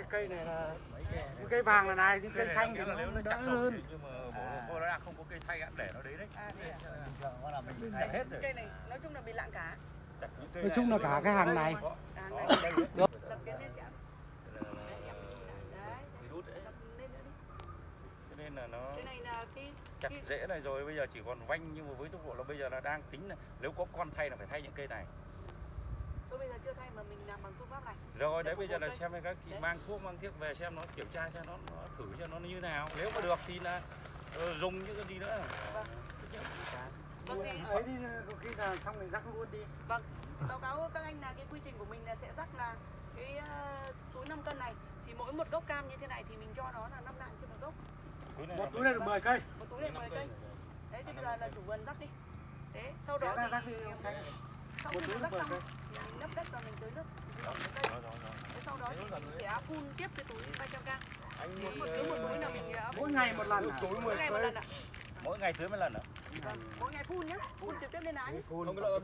cái cây này là những cây vàng là này những cây xanh thì nó nếu nó đỡ chặt sâu hơn. nhưng mà bố cô nó đang không có cây thay ăn để nó đấy đấy. À, à? bình là mình thay hết rồi. Cây này nói chung là bị lạng cá. Nói chung là cả cái hàng này. À, nên là nó cái rễ này rồi bây giờ chỉ còn vanh nhưng mà với tốc độ là bây giờ là đang tính là nếu có con thay là phải thay những cây này tôi bây giờ chưa thay mà mình làm bằng phương pháp này. rồi đấy bây giờ là cây. xem các chị mang thuốc mang thiếc về xem nó kiểm tra cho nó, nó thử cho nó như nào nếu mà được thì là ờ, dùng những cái gì nữa Vâng thì ấy đi có khi là xong rồi rắc luôn đi vâng báo cáo các anh là cái quy trình của mình là sẽ rắc là cái ờ, túi 5 cân này thì mỗi một gốc cam như thế này thì mình cho nó là 5 lạng trên một gốc. túi này một túi này được 10 cây Một túi này 10 cây. Đấy thì bây giờ là chủ vườn rắc đi. Thế sau đó thì sau một khi túi nó rắc xong mình lấp đất và mình tưới nước mình tưới cây. Rồi, rồi, rồi. Thế sau đó thì mình sẽ phun tiếp cái túi 300 g. Anh một túi một túi là mình sẽ mỗi ngày một lần à? mỗi ngày một lần ạ. mỗi ngày tưới một lần nữa Vâng, mỗi ngày phun nhá, phun trực tiếp lên lá nhé. phun loại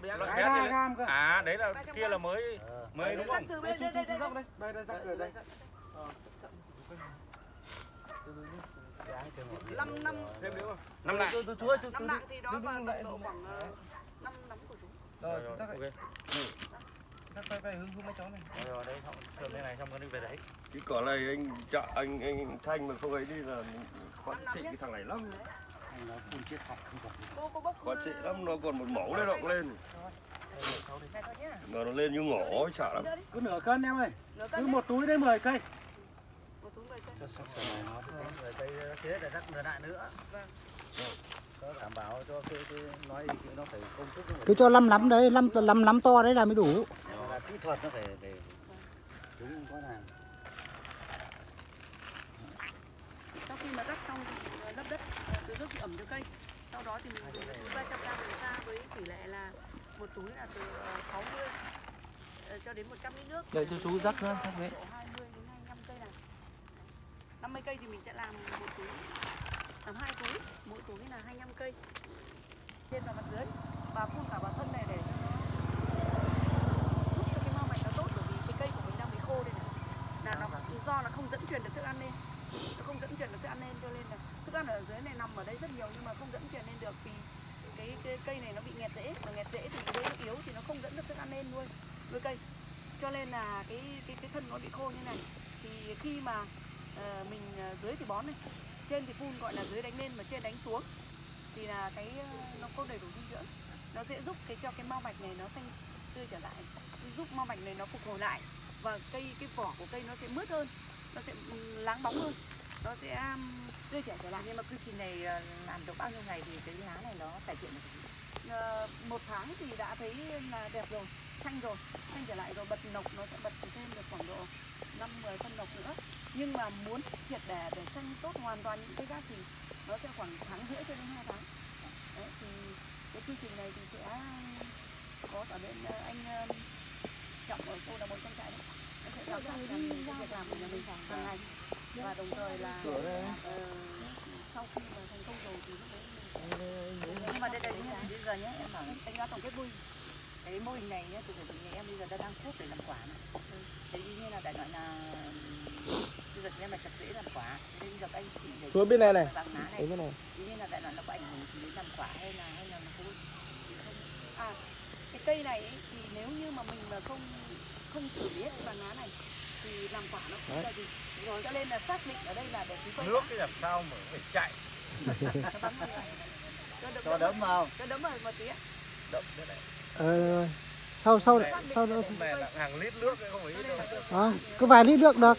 bé loại gam cơ à đấy là kia là mới mới đúng không đây đây đây. đây. đây đây ở đây Năm năm năm lại năm lạng thì đó vào tầm độ khoảng ờ, của chúng. rồi rồi ok. rồi rồi đấy xong thường thế này xong rồi đi về đấy. Cái cỏ này anh chợ anh anh thanh mà không ấy đi là khó trị cái thằng này lắm. Anh nó phun chết sạch không còn khó trị lắm nó còn một mẫu đấy động lên. Này mà nó lên như ấy, sợ lắm. Cứ nửa cân em ơi. Cứ một túi đấy 10 cây. Một túi 10 cân. rồi cây chế để rắc nửa lại nữa. Vâng. Có đảm bảo cho cái, cái nói gì nó phải công thức nó phải cứ cho lăm lắm đấy lăm lăm lắm to đấy là mới đủ là kỹ thuật nó phải phải đúng có là Sau khi mà rắc xong thì ờ, lấp đất, ờ, tưới nước thì ẩm cho cây. Sau đó thì mình dùng cái túi 300 g mình pha với tỷ lệ là một túi là từ ờ, 60 ờ, cho đến 100 lít nước. Đây cho chú rắc nữa, rắc đấy. Độ 20 đến 25 cây này. 50 cây thì mình sẽ làm một túi làm hai túi, là 25 cây. Trên và mặt dưới và phun cả vào thân này để cho nó giúp cho cái mau mạch nó tốt bởi vì cái cây của mình đang bị khô đây này. Là nó do nó không dẫn truyền được thức ăn lên. Nó không dẫn truyền được thức ăn lên cho nên là thức ăn ở dưới này nằm ở đây rất nhiều nhưng mà không dẫn truyền lên được vì cái, cái cây này nó bị nghẹt rễ và nghẹt rễ thì cái nó yếu thì nó không dẫn được thức ăn lên nuôi nuôi cây cho nên là cái cái cái thân nó bị khô như này thì khi mà ờ, mình ờ, dưới thì bón này trên thì phun, gọi là dưới đánh lên mà trên đánh xuống. Thì là cái ờ, nó có đầy đủ dinh dưỡng. Nó sẽ giúp cái, cho cái mau mạch này nó xanh tươi trở lại, giúp mau mạch này nó phục hồi lại và cây, cái vỏ của cây nó sẽ mướt hơn, nó sẽ ừ, láng bóng hơn, nó sẽ tươi trẻ trở lại. Nhưng mà quy trình này ờ, làm được bao nhiêu ngày thì cái lá này nó cải thiện được. Ờ, một tháng thì đã thấy là đẹp rồi xanh rồi xanh trở lại rồi bật nọc nó sẽ bật thêm được khoảng độ 5 10 phân nọc nữa. Nhưng mà muốn triệt để để xanh tốt hoàn toàn những cái gác thì nó sẽ khoảng tháng rưỡi cho đến 2 tháng. Đấy thì cái quy trình này thì sẽ có ở bên ờ, anh ờ, trọng ở cô là một trong trại đấy. Anh sẽ giám sát làm việc làm của nhà mình hàng ngày và đồng thời là ờ, sau khi mà thành công rồi thì lúc đấy mình Nhưng mà đây đây bây giờ nhé em bảo đánh giá tổng kết vui cái mô hình này nhé, từ từ nhà em bây giờ đã đang thuốc để làm quả này. Thế như là đại loại là bây giờ em mà chặt rễ làm quả, thế bây giờ anh chị để Xuống bên này này. vàng lá này, thế như là đại loại nó có ảnh hưởng gì đến làm quả hay là hay là nó có à cái cây này ấy, thì nếu như mà mình mà không không xử lý cái vàng lá này thì làm quả nó không ra gì. Rồi cho nên là xác định ở đây là để chúng tôi nước cái làm sao mà phải chạy? Cho đấm đấm vào. Cho đấm vào một tí ạ. đậm thế này ờ, sau sau sau đó hàng lít nước không phải ít đâu. À, cứ vài lít nước được.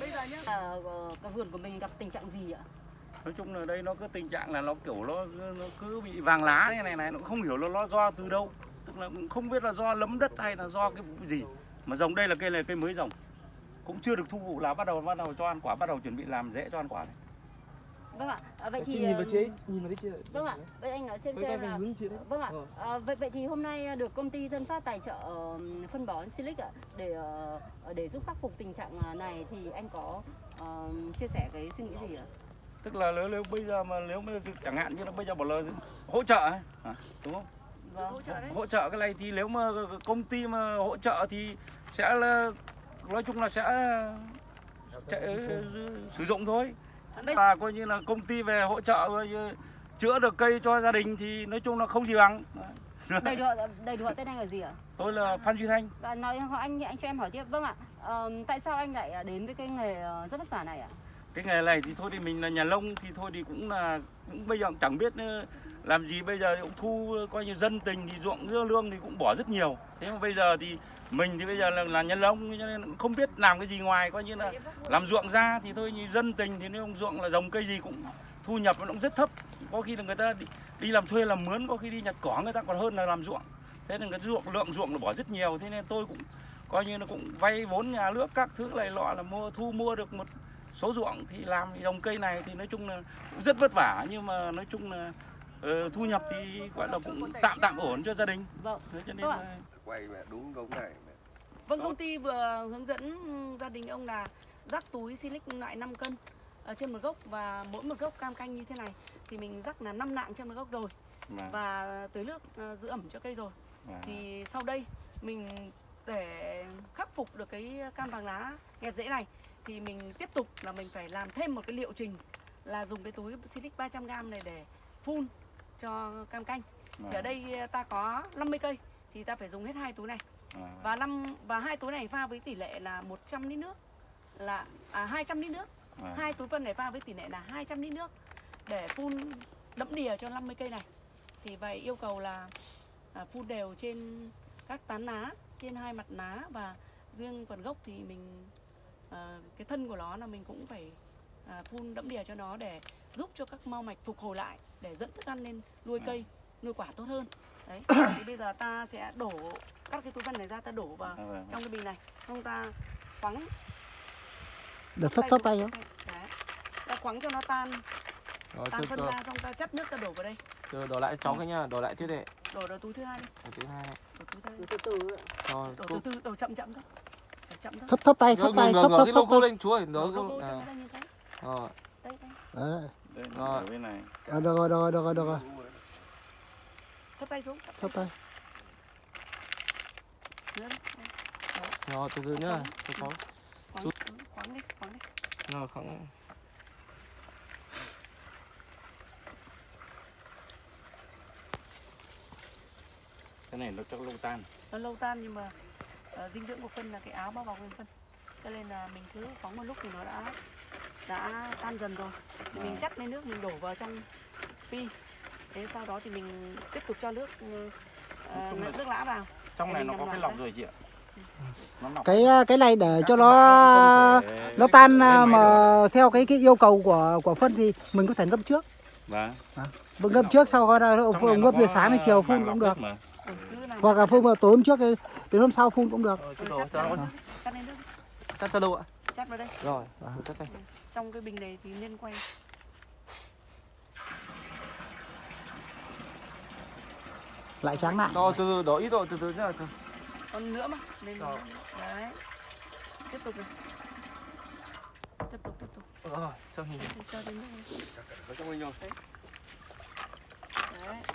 Bây giờ nhá. Ờ, cái vườn của mình gặp tình trạng gì ạ? nói chung là đây nó cứ tình trạng là nó kiểu nó nó cứ bị vàng lá này này này nó không hiểu là nó do từ đâu. Tức là cũng không biết là do lấm đất hay là do cái gì. Mà dòng đây là cây này cây mới dòng cũng chưa được thu vụ là bắt đầu bắt đầu cho ăn quả bắt đầu chuẩn bị làm rễ cho ăn quả này. Vâng ạ, à, vậy thì nhìn vào ờ, chế, nhìn vào cái chế. Vâng ạ, vậy anh nói xem quay xem về là chị. Vâng ạ. Ờ. À, vậy vậy thì hôm nay được công ty Tân Phát tài trợ ờ, phân bón Silic ạ để ờ, để giúp khắc phục tình trạng ờ, này thì anh có ờ, chia sẻ cái suy nghĩ gì ạ? tức là nếu, nếu bây giờ mà nếu mà chẳng hạn như là bây giờ bảo là hỗ trợ ấy, hả? đúng không Vâng. hỗ trợ đấy hỗ trợ cái này thì nếu mà công ty mà hỗ trợ thì sẽ là nói chung là sẽ chạy, sử dụng thôi Và coi như là công ty về hỗ trợ chữa được cây cho gia đình thì nói chung là không gì bằng đầy đủ đầy đủ tên anh là gì ạ? tôi là Phan Duy Thanh Và nói anh anh cho em hỏi tiếp. Vâng ạ. Ờ, tại sao anh lại đến với cái nghề ờ, rất vất vả này ạ? cái nghề này thì thôi thì mình là nhà nông thì thôi thì cũng là cũng bây giờ cũng chẳng biết ờ, làm gì bây giờ cũng thu coi như dân tình thì ruộng dưa lương thì cũng bỏ rất nhiều thế mà bây giờ thì mình thì bây giờ là, là nhân nông cho nên không biết làm cái gì ngoài coi như là làm ruộng ra thì thôi như dân tình thì nếu ông ruộng là trồng cây gì cũng thu nhập nó cũng rất thấp. Có khi là người ta đi, đi làm thuê làm mướn có khi đi nhặt cỏ người ta còn hơn là làm ruộng. Thế nên cái ruộng lượng ruộng nó bỏ rất nhiều thế nên tôi cũng coi như là cũng vay vốn nhà nước các thứ này lọ là mua thu mua được một số ruộng thì làm trồng cây này thì nói chung là cũng rất vất vả. Nhưng mà nói chung là ờ, thu nhập thì gọi là cũng tạm tạm ổn cho gia đình. Vâng. thế cho nên Vâng là quay mẹ đúng gống này mẹ. Vâng, công ty vừa hướng dẫn gia đình ông là rắc túi silic loại 5 cân ở trên một gốc và mỗi một gốc cam canh như thế này thì mình rắc là 5 nạng trên một gốc rồi Vâng. và tưới nước ờ, giữ ẩm cho cây rồi. Vâng. Thì sau đây mình để khắc phục được cái cam vàng lá nghẹt rễ này thì mình tiếp tục là mình phải làm thêm một cái liệu trình là dùng cái túi silic 300g này để phun cho cam canh. Thì ở đây ờ, ta có 50 cây thì ta phải dùng hết hai túi này. Vâng. và năm và hai túi này pha với tỷ lệ là 100 lít nước. Là à 200 lít nước. Vâng. hai túi phân này pha với tỷ lệ là 200 lít nước. Để phun đẫm đìa cho 50 cây này. Thì vậy yêu cầu là à, phun đều trên các tán lá trên hai mặt lá và riêng phần gốc thì mình à, cái thân của nó là mình cũng phải à, phun đẫm đìa cho nó để giúp cho các mau mạch phục hồi lại để dẫn thức ăn lên nuôi cây nuôi quả tốt hơn đấy thì bây giờ ta sẽ đổ các cái túi phân này ra ta đổ vào Vâng, vâng. trong cái bình này xong ta khoắng Được thấp thấp tay không? Ta khoắng cho nó tan Rồi, tan phân ra xong ta chắt nước ta đổ vào đây từ đổ lại cháu cái nha, đổ lại thiết đệ. đổ vào túi thứ hai đi Đổ thứ hai. đổ túi thứ hai Từ từ. Rồi, đổ từ từ đổ chậm chậm thôi chậm thôi Thấp thấp tay, thấp tay, ngửa, thấp ngửa thấp cái thấp lên chú ơi, à. nó thế Rồi. đây đây Rồi. ở bên này À, được rồi, được rồi, được rồi, được rồi. Thấp tay xuống Thấp tay. Rồi, từ từ nhá. Cho cháu. khoắng khoắng đi khoắng đi. Rồi, không. cái này nó chắc lâu tan. Nó lâu tan nhưng mà ờ, dinh dưỡng của phân là cái áo bao bọc nguyên phân. Cho nên là mình cứ khoắng một lúc thì nó đã đã tan dần rồi. Thì mình chắt lên nước mình đổ vào trong phi thế sau đó thì mình tiếp tục cho nước ờ, Chung là- nước lã vào trong này nó có cái lọc rồi chị ạ nó lọc Cái cái này để cho Các nó nó tan à, máy mà theo cái cái yêu cầu của của phân thì mình có thể ngâm trước. Vâng. Mình ngâm trước sau đó ngâm từ sáng đến chiều phun cũng nước được. mà. Ừ, Hoặc là phun vào tối hôm trước đến đến hôm sau phun cũng được. Ừ, chắt cho nước, nước đâu ạ? chắt vào đây Rồi, chắt tay. trong cái bình này thì nên quay Lại tráng lại. Rồi, từ từ, đổ ít rồi, từ từ nhá. Từ. còn nữa mà nên Rồi. đấy tiếp tục này tiếp tục tiếp tục Rồi, xong hình. Cho đến. Ở trong anh rồi. đấy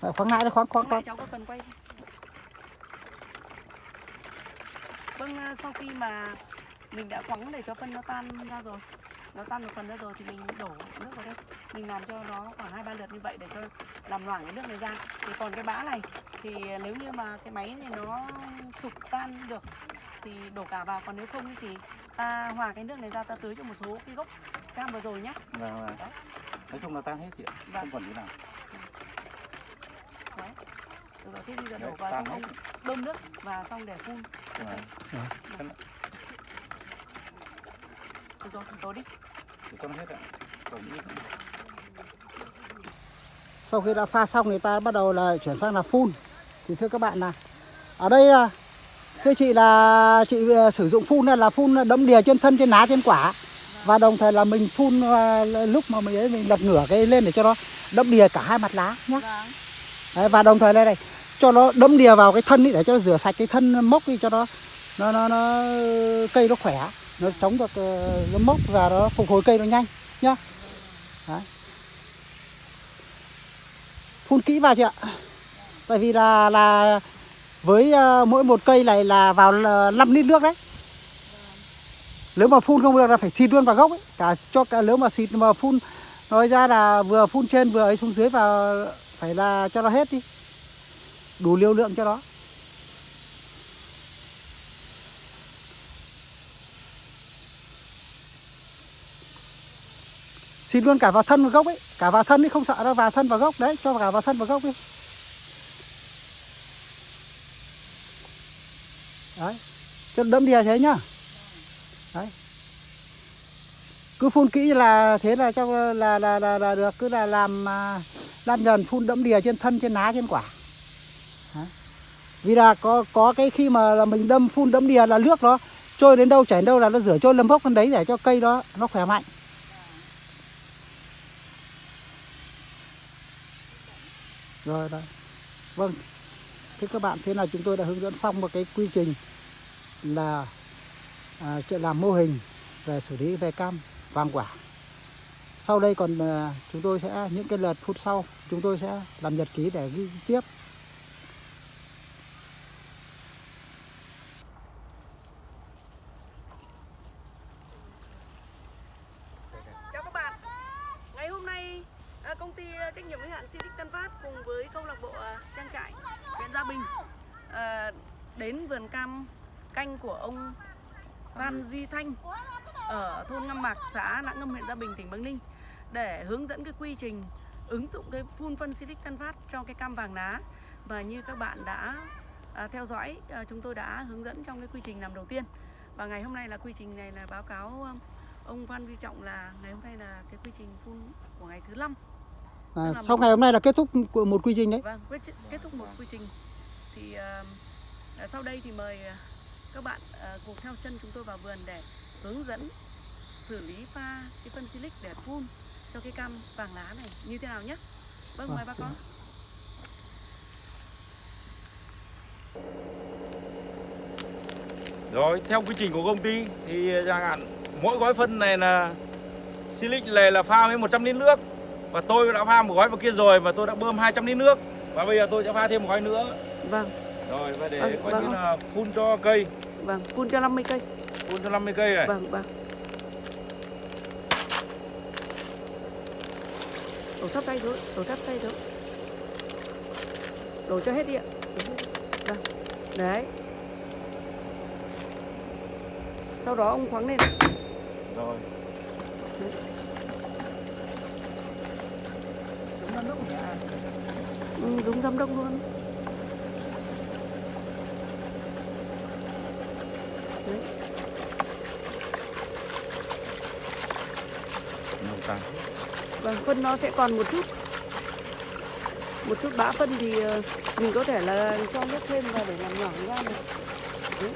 Lại khoáng lại đấy, khoáng khoáng Khoáng cháu có cần quay không? Vâng, à, sau khi mà mình đã khoắng để cho phân nó tan ra rồi Nó tan một phần ra rồi thì mình đổ nước vào đây Mình làm cho nó khoảng hai ba lượt như vậy để cho làm loãng cái nước này ra Thì còn cái bã này thì nếu như mà cái máy này nó sụp tan được thì đổ cả vào Còn nếu không thì ta hòa cái nước này ra ta tưới cho một số cái gốc cam vừa rồi nhé Vâng, vâng. Nói chung là tan hết chị ạ Vâng. không còn gì nào Đấy. Được rồi, thế bây giờ đổ vào xong bơm nước và xong để phun cho Vâng. cây. Được rồi, tối đi. thì cho nó hết ạ còn ít Sau khi đã pha xong thì ta bắt đầu là chuyển sang là phun. Thì thưa các bạn là ở đây là thưa chị là chị ờ, sử dụng phun là phun đẫm đìa trên thân trên lá trên quả và đồng thời là mình phun ờ, lúc mà mình ấy mình lật ngửa cái lên để cho nó đẫm đìa cả hai mặt lá nhé. Vâng. Đấy, và đồng thời đây này cho nó đẫm đìa vào cái thân ấy để cho nó rửa sạch cái thân mốc đi cho nó nó nó, nó cây nó khỏe nó chống được ờ, nó mốc và nó phục hồi cây nó nhanh nhá Đấy. phun kỹ vào chị ạ tại vì là là với ờ, mỗi một cây này là vào là 5 lít nước đấy. Nếu mà phun không được là phải xịt luôn vào gốc ấy. Cả cho cả nếu mà xịt mà phun nói ra là vừa phun trên vừa ấy xuống dưới và phải là cho nó hết đi. Đủ liều lượng cho nó. Xịt luôn cả vào thân và gốc ấy. Cả vào thân ấy không sợ đâu vào thân vào gốc đấy cho cả vào thân vào gốc đi đấy. Cho đẫm đìa thế nhá. Đấy. Cứ phun kỹ là thế là cho là là là, là được. Cứ là làm à, lan làm dần phun đẫm đìa trên thân trên lá trên quả. Đấy. vì là có có cái khi mà là mình đâm phun đẫm đìa là nước nó trôi đến đâu chảy đến đâu là nó rửa trôi lâm bốc bên đấy để cho cây đó nó khỏe mạnh. Rồi rồi. Vâng thưa các bạn thế là chúng tôi đã hướng dẫn xong một cái quy trình là à, chuyện làm mô hình về xử lý về cam vàng quả. Sau đây còn à, chúng tôi sẽ những cái lượt phút sau chúng tôi sẽ làm nhật ký để ghi tiếp Chào các bạn. Ngày hôm nay à, công ty à, trách nhiệm hữu hạn Silic Tân Phát cùng với câu lạc bộ à, trang trại huyện Gia Bình à, đến vườn cam canh của ông Phan Duy Thanh ở thôn Ngâm Mạc, xã Nã Ngâm, huyện Gia Bình, tỉnh Bắc Ninh để hướng dẫn cái quy trình ứng dụng cái phun phân Silic Tân Phát cho cái cam vàng lá và như các bạn đã à, theo dõi à, chúng tôi đã hướng dẫn trong cái quy trình làm đầu tiên. Và ngày hôm nay là quy trình này là báo cáo à, ông Phan Duy Trọng là ngày hôm nay là cái quy trình phun của ngày thứ năm. À, sau ngày hôm nay là kết thúc của một quy trình đấy. Vâng kết thúc một quy trình. Thì à, à, sau đây thì mời à, các bạn à, cùng theo chân chúng tôi vào vườn để hướng dẫn xử lý pha cái phân silic để phun cho cái cam vàng lá này. Như thế nào nhé vâng mời bác con. Rồi, theo quy trình của công ty thì chẳng hạn mỗi gói phân này là silic này là pha với 100 lít nước. Và tôi đã pha một gói vào kia rồi và tôi đã bơm 200 lít nước. Và bây giờ tôi sẽ pha thêm một gói nữa. Vâng. Rồi và để Vâng, coi vâng. như là phun cho cây. Vâng phun cho 50 cây. Phun cho 50 cây này. Vâng vâng đổ sắp tay thôi đổ sắp tay thôi đổ cho hết đi ạ. Đi. vâng. Đấy. Sau đó ông khoáng lên. Rồi. Ừ, đúng giám đốc luôn đấy. nồng tăng Vâng, phân nó sẽ còn một chút. Một chút bã phân thì ờ, mình có thể là cho nước thêm vào để làm nhỏ ra này. Đấy.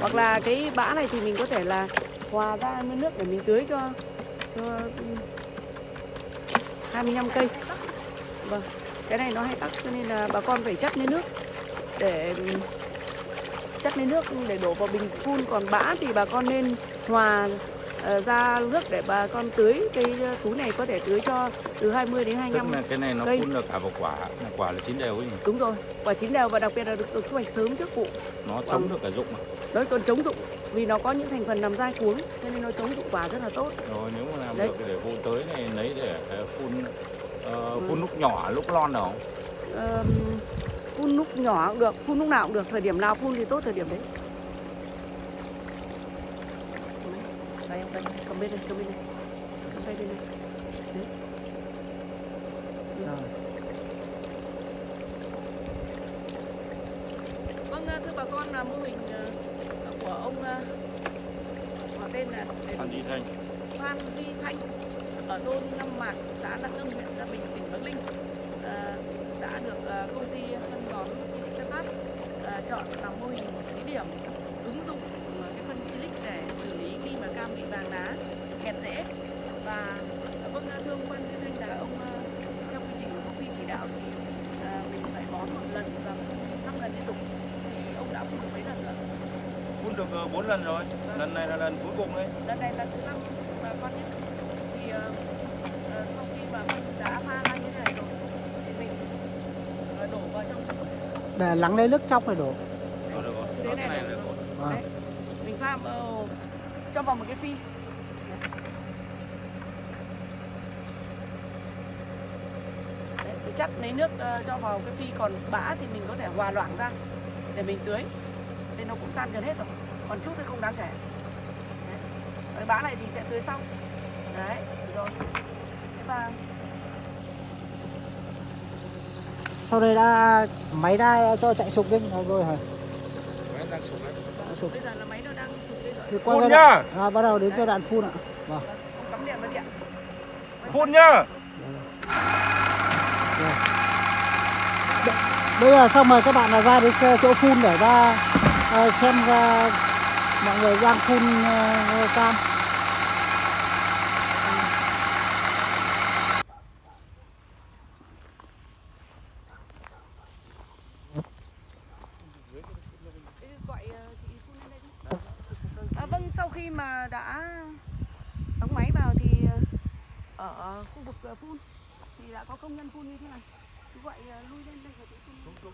Hoặc là cái bã này thì mình có thể là hòa ra với nước để mình tưới cho cho 25 cây. Vâng, cái này nó hay tắc cho nên là bà con phải chất lên nước để chắt chất lên nước để đổ vào bình phun. Còn bã thì bà con nên hòa ra nước để bà con tưới cái ờ, túi này có thể tưới cho từ 20 đến tức 25 là cái này nó cây. phun được cả vào quả là quả là chín đều ấy nhỉ đúng rồi quả chín đều và đặc biệt là được, được thu hoạch sớm trước vụ nó chống được cả dụng mà nó còn chống dụng vì nó có những thành phần làm dai cuống cho nên nó chống dụng quả rất là tốt rồi nếu mà làm Đấy. được để vụ tới này lấy để ờ, phun ờ, Ừ. phun lúc nhỏ lúc lon được không Ờm, phun lúc nhỏ cũng được phun lúc nào cũng được thời điểm nào phun thì tốt thời điểm đấy đây ông đây cầm bên đây cầm bên đây cầm tay bên đây đấy. Rồi. Vâng, thưa bà con là mô hình ờ, của ông ờ, họ tên là Phan Duy Thanh Phan Duy Thanh ở thôn Ngâm Mạc, xã Đăng Ngâm, huyện Gia Bình, tỉnh Bắc Ninh ờ, đã được ờ, công ty phân bón Phát ờ, chọn làm mô hình thí điểm ứng dụng ờ, cái phân Silic để xử cam bị vàng lá, kẹt rễ và ờ, vâng thưa ông Phan Duy Thanh là ông ờ, theo quy trình của công ty chỉ đạo thì ờ, mình phải bón một lần và năm lần liên tục thì ông đã phun được mấy lần rồi? phun được 4 lần rồi lần này là lần cuối cùng đấy lần này lần thứ năm bà con nhé thì ờ, ờ, sau khi mà mình đã pha ra như thế này rồi thì mình ờ, đổ để lắng lấy nước trong này đổ Rồi được rồi. Thế Đó, này cái này là- được rồi. Vâng. Đấy. mình pha vào cho vào một cái phi. Đấy, thì chắc lấy nước ờ, cho vào cái phi còn bã thì mình có thể hòa loãng ra để mình tưới. Thì nó cũng tan gần hết rồi còn chút thì không đáng kể. Đấy. Cái bã này thì sẽ tưới sau. Đấy rồi. Thế và sau đây đã máy đã cho chạy sục đi. Rồi, rồi. Hả Máy đang sụp đấy. Bây giờ là máy nó đang sụp lên rồi. Thì qua Phun nhá. à, bắt đầu đến giai đoạn phun ạ. Vâng. Cắm điện vào điện. Phun nhá. bây giờ xong rồi các bạn là ra đến chỗ phun để ra ờ, xem ra mọi người đang phun ờ, cam Thế gọi ờ, chị phun lên đây đi. À, vâng, sau khi mà đã đóng máy vào thì ờ, ở khu vực ờ, phun. Thì đã có công nhân phun như thế này. Cứ gọi ờ, lui lên đây rồi phun.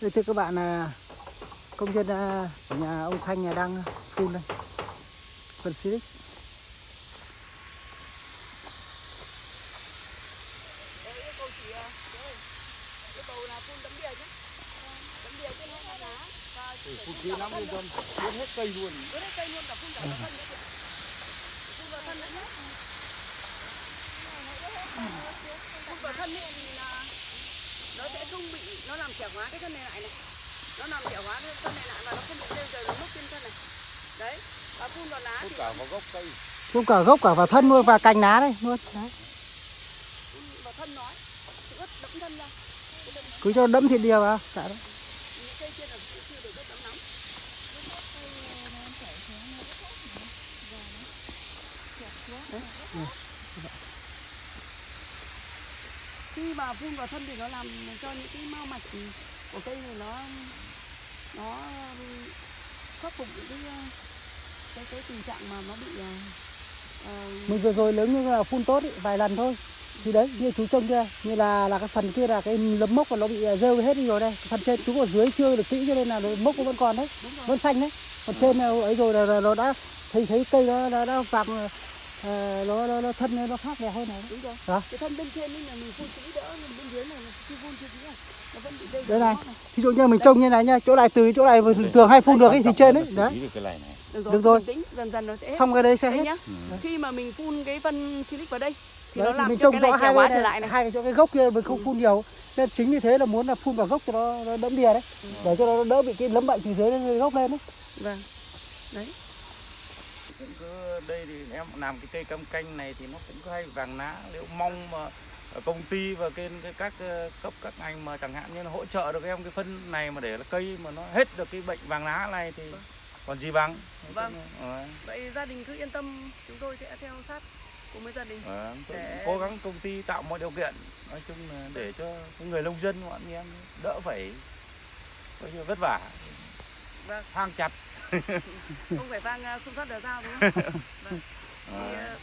Đây thưa các bạn là công nhân của nhà ông Thanh nhà đang phun đây. Phân xịt Đấy, yêu cầu chị ờ, chị ơi, yêu cầu là phun tấm đìa chứ tấm đìa chứ hai ngọn lá và phun kỹ lắm luôn dân, phun hết cây luôn. Phun hết cây luôn cả phun cả thân nữa. chị. Phun vào thân nữa nhé. Phun vào thân ấy thì là nó sẽ không bị nó làm trẻ hóa cái thân này lại này nó làm trẻ hóa cái thân này lại và nó không bị rêu rời nó mốc trên thân này đấy và phun vào lá thì Cả vào gốc cây. phun cả gốc cả vào thân luôn và cành lá đây luôn đấy. phun vào thân nói cứ cho đẫm thịt đìa vào cả lắm khi mà phun vào thân thì nó làm cho những cái mao mạch của cây này nó nó khắc phục những cái cái cái tình trạng mà nó bị ờ, mình vừa rồi nếu như là phun tốt ý, vài lần thôi thì đấy như chú trông kia như là là cái phần kia là cái lấm mốc của nó bị rêu hết đi rồi đây. Phần trên chú ở dưới chưa được kỹ cho nên là nó- mốc nó vẫn còn đấy vẫn xanh đấy. Còn trên là ấy rồi là, là nó đã thấy thấy cây nó đã, đã vàng ờ, nó, nó, nó thân nó khác đẹp hơn này. Đúng rồi. Đó. cái thân bên trên nên là mình phun kỹ đỡ nhưng bên dưới này là chưa phun chưa kỹ à nó vẫn bị dây Đây này. ví dụ như mình trông như này nha chỗ này từ chỗ này thường thường hay phun được ấy thì trên đấy. đấy Được cái này này. được rồi, Được rồi. tĩnh dần dần nó sẽ hết xong cái đấy sẽ hết. nhá. Khi mà mình phun cái phân silic vào đây thì đấy, nó làm mình cho trông cái rõ hai trở này, lại này. hai cái chỗ cái gốc kia mình không phun nhiều. Nên chính vì thế là muốn là phun vào gốc cho nó, nó đẫm đìa đấy. Để cho nó đỡ bị cái lấm bệnh từ dưới lên gốc lên đấy. Vâng. Đấy. Cũng cứ đây thì em làm cái cây cam canh này thì nó cũng hay vàng lá. Nếu mong mà ở công ty và cái, cái các ờ, cấp các ngành mà chẳng hạn như là hỗ trợ được em cái phân này mà để là cây mà nó hết được cái bệnh vàng lá này thì còn gì bằng. Vâng. Vậy gia đình cứ yên tâm chúng tôi sẽ theo sát cùng với gia đình. Tôi Để- cố gắng công ty tạo mọi điều kiện nói chung là để cho người nông dân bọn em đỡ phải coi như vất vả. Vâng. thang chặt. Không phải vang uh, xung phát đờ dao đúng không? Vâng. thì ờ,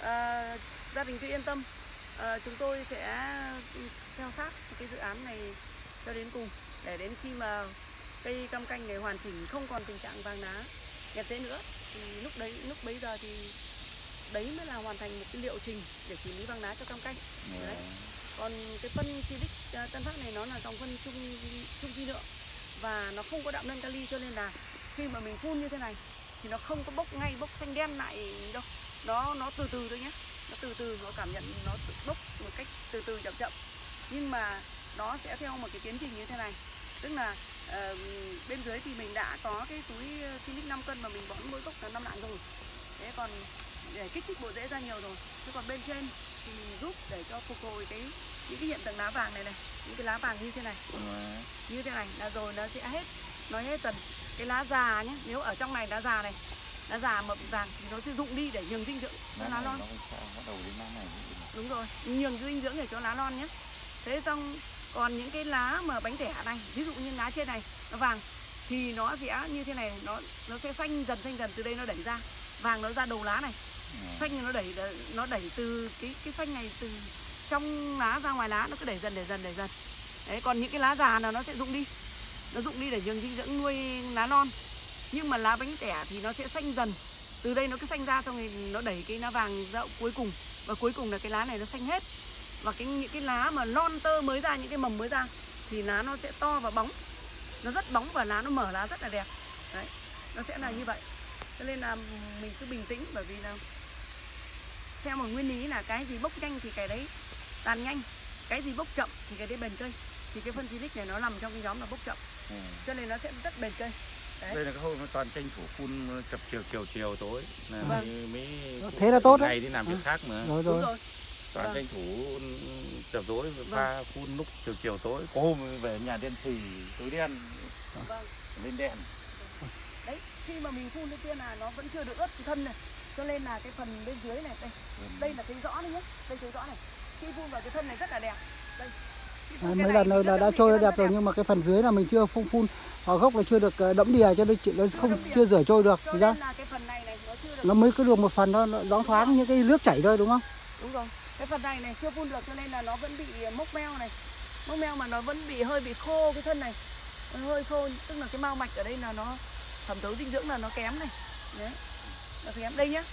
ờ, gia đình cứ yên tâm. Ờ, chúng tôi sẽ theo sát cái dự án này cho đến cùng. Để đến khi mà cây cam canh này hoàn chỉnh không còn tình trạng vàng lá đẹp thế nữa thì lúc đấy lúc bấy giờ thì đấy mới là hoàn thành một cái liệu trình để xử lý vàng lá cho cam canh. Đấy. còn cái phân silic ờ, tân phát này nó là dòng phân trung trung vi lượng và nó không có đạm nâng kali cho nên là khi mà mình phun như thế này thì nó không có bốc ngay bốc xanh đen lại đâu. Nó nó từ từ thôi nhé nó từ từ nó cảm nhận nó bốc một cách từ từ chậm chậm. Nhưng mà nó sẽ theo một cái tiến trình như thế này. Tức là ờ, bên dưới thì mình đã có cái túi ờ, silic 5 cân mà mình bón mỗi gốc là năm lạng rồi. Thế còn để kích thích bộ rễ ra nhiều rồi. Chứ còn bên trên thì giúp để cho phục hồi cái, những cái hiện tượng lá vàng này này, những cái lá vàng như thế này. Như thế này, là rồi nó sẽ hết nói hết dần. Cái lá già nhé nếu ở trong này, lá già này, lá già mà bị vàng thì nó sẽ rụng đi để nhường dinh dưỡng cho lá non. Đúng rồi, nhường dinh dưỡng để cho lá non nhé thế xong còn những cái lá mà bánh tẻ này, ví dụ như lá trên này nó vàng, thì nó sẽ như thế này, nó nó sẽ xanh dần xanh dần từ đây nó đẩy ra. Vàng nó ra đầu lá này xanh nó đẩy nó đẩy từ cái cái xanh này từ trong lá ra ngoài lá, nó cứ đẩy dần đẩy dần đẩy dần. Đấy, còn những cái lá già là nó sẽ rụng đi. Nó rụng đi để dường dinh dưỡng nuôi lá non. Nhưng mà lá bánh tẻ thì nó sẽ xanh dần. Từ đây nó cứ xanh ra xong rồi nó đẩy cái lá vàng ra cuối cùng. Và cuối cùng là cái lá này nó xanh hết. Và cái, những cái lá mà non tơ mới ra, những cái mầm mới ra thì lá nó sẽ to và bóng. Nó rất bóng và lá nó mở lá rất là đẹp. Đấy, nó sẽ là như vậy. Cho nên là mình cứ bình tĩnh bởi vì là theo một nguyên lý là cái gì bốc nhanh thì cái đấy tàn nhanh cái gì bốc chậm thì cái đấy bền cây. Thì cái phân silic này nó nằm trong cái nhóm là bốc chậm. Ừ. cho nên nó sẽ rất bền cây. Đấy. đây là cái hôm nó toàn tranh thủ phun chập chiều chiều chiều tối. Là Vâng. mới, mới Thế là tốt đấy. ngày đi làm việc khác mà. Rồi rồi. rồi. Toàn Vâng. tranh thủ chập tối pha phun lúc chiều chiều tối. Có hôm về nhà đen xì tối đen vâng. lên đèn. Đấy khi mà mình phun cái kia là nó vẫn chưa được ướt thân này cho nên là cái phần bên dưới này đây. Đây là thấy rõ này nhé đây thấy rõ này. Khi phun vào cái thân này rất là đẹp. Đây. Cái mấy lần là, rất đã trôi cái đẹp rồi nhưng mà cái phần dưới là mình chưa phun phun ở gốc là chưa được ờ, đẫm đìa cho nên chị nó không chưa rửa trôi được cho ra. là nó chưa được nó mới cứ được một phần nó nó thoáng thoáng những cái nước chảy thôi đúng không? Đúng rồi. Cái phần này này chưa phun được cho nên là nó vẫn bị mốc meo này. Mốc meo mà nó vẫn bị hơi bị khô cái thân này. Hơi khô tức là cái mao mạch ở đây là nó thẩm thấu dinh dưỡng là nó kém này. Đấy nó kém đây nhá.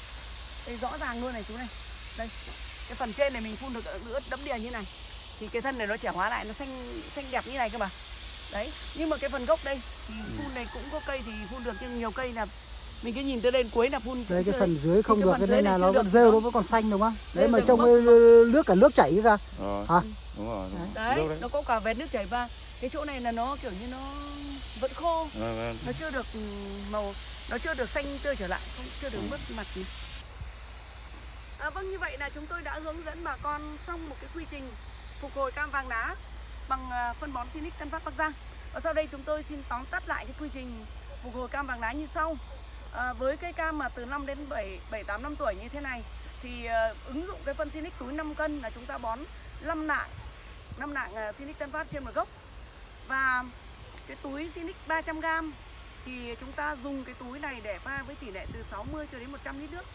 Đây rõ ràng luôn này chú này. Đây cái phần trên này mình phun được ướt đẫm đìa như này thì cái thân này nó trẻ hóa lại nó xanh xanh đẹp như này cơ mà. Đấy nhưng mà cái phần gốc đây thì phun này cũng có cây thì phun được nhưng nhiều cây là mình cứ nhìn tới lên cuối là phun đây cũng cái phần đấy. dưới không được cái này là nó được, vẫn rêu nó vẫn còn xanh đúng không? Đấy Rêu mà được cái nước cả nước chảy ra Hả? đúng rồi đấy đấy. nó có cả vết nước chảy và cái chỗ này là nó kiểu như nó vẫn khô. Vâng, vâng. nó chưa được ừ, màu nó chưa được xanh tươi trở lại không chưa được mất mặt gì à, vâng như vậy là chúng tôi đã hướng dẫn bà con xong một cái quy trình phục hồi cam vàng đá bằng à, phân bón Sinic Tân Phát Bắc Giang. Và sau đây chúng tôi xin tóm tắt lại cái quy trình phục hồi cam vàng đá như sau. À, với cây cam mà từ 5 đến 7 7 8 năm tuổi như thế này thì à, ứng dụng cái phân Sinic túi 5 cân là chúng ta bón 5 nạng 5 nạng uh, Sinic Tân Phát trên một gốc. Và cái túi Sinic 300g thì chúng ta dùng cái túi này để pha với tỷ lệ từ 60 cho đến 100 lít nước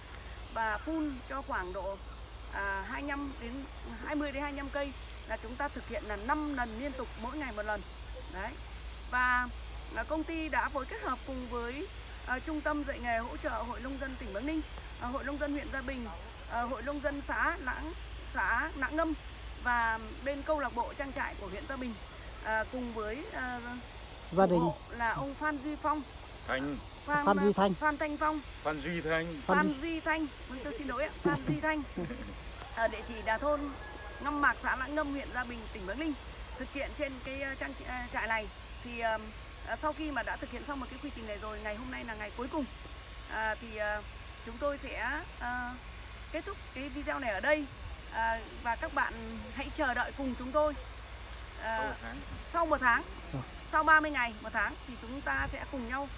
và phun cho khoảng độ à, 25 đến 20 đến 25 cây là chúng ta thực hiện là 5 lần liên tục mỗi ngày một lần. Đấy. Và là công ty đã phối kết hợp cùng với à, trung tâm dạy nghề hỗ trợ hội nông dân tỉnh Bắc Ninh à, hội nông dân huyện Gia Bình à, hội nông dân xã Lãng xã Lãng Ngâm và bên câu lạc bộ trang trại của huyện Gia Bình à, cùng với à, gia đình. là ông Phan Duy Phong. Thanh. Phan, Phan Duy Thanh. Phan Thanh Phong. Phan Duy Thanh. Phan Phan Duy Thanh. Vâng tôi xin lỗi ạ. Phan Duy Thanh. Ở địa chỉ Đà Thôn Ngâm Mạc xã Lãng Ngâm huyện Gia Bình tỉnh Bắc Ninh. Thực hiện trên cái ờ, trang ờ, trại này thì ờ, sau khi mà đã thực hiện xong một cái quy trình này rồi ngày hôm nay là ngày cuối cùng. À, thì ờ, chúng tôi sẽ ờ, kết thúc cái video này ở đây. À, và các bạn hãy chờ đợi cùng chúng tôi. À, sau một tháng. Sau 30 ngày một tháng thì chúng ta sẽ cùng nhau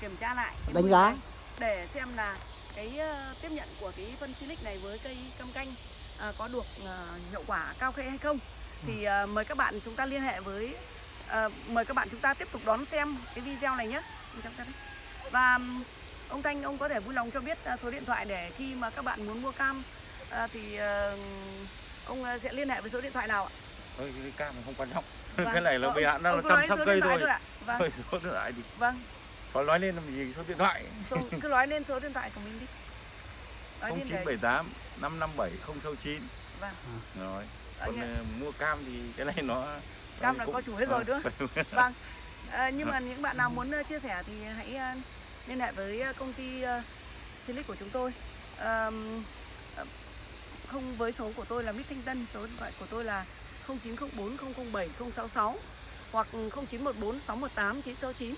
kiểm tra lại Đánh giá. để xem là cái ờ, tiếp nhận của cái phân silic này với cây cam canh ờ, có được ờ, hiệu quả cao khê hay không thì ờ, mời các bạn chúng ta liên hệ với ờ, mời các bạn chúng ta tiếp tục đón xem cái video này nhé và ông Thanh ông có thể vui lòng cho biết số điện thoại để khi mà các bạn muốn mua cam ờ, thì ờ, ông sẽ liên hệ với số điện thoại nào ạ? Thôi cái cam không quan trọng. Cái này là bây hạn chăm nói sóc số cây thôi. Vâng, thôi số điện thoại thì vâng. có nói lên làm gì số điện thoại Số, cứ nói lên số điện thoại của mình đi. Nói lên để- 0978 557 069 Vâng. rồi còn ờ, mua cam thì cái này nó Cam là cũng- có chủ hết rồi đúng không? Vâng. À, nhưng mà những bạn nào muốn ờ, chia sẻ thì hãy liên hệ với công ty Silic của chúng tôi. Ờ, không với số của tôi là Mít Thanh Tân, số điện thoại của tôi là 0904 007 066 hoặc 0914 618 969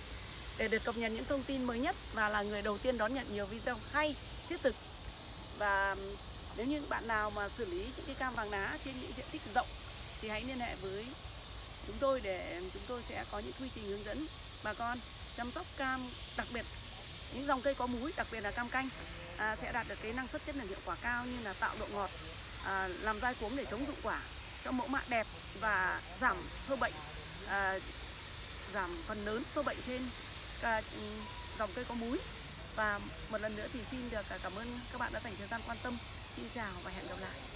để được cập nhật những thông tin mới nhất và là người đầu tiên đón nhận nhiều video hay, thiết thực. Và nếu như bạn nào mà xử lý những cái cam vàng lá trên những diện tích rộng thì hãy liên hệ với chúng tôi để chúng tôi sẽ có những quy trình hướng dẫn bà con chăm sóc cam đặc biệt những dòng cây có múi đặc biệt là cam canh à, sẽ đạt được cái năng suất chất lượng hiệu quả cao như là tạo độ ngọt à, làm dai cuống để chống dụng quả cho mẫu mạ đẹp và giảm sâu bệnh à, giảm phần lớn sâu bệnh trên ca, ừ, dòng cây có múi. Và một lần nữa thì xin được cảm ơn các bạn đã dành thời gian quan tâm. Xin chào và hẹn gặp lại.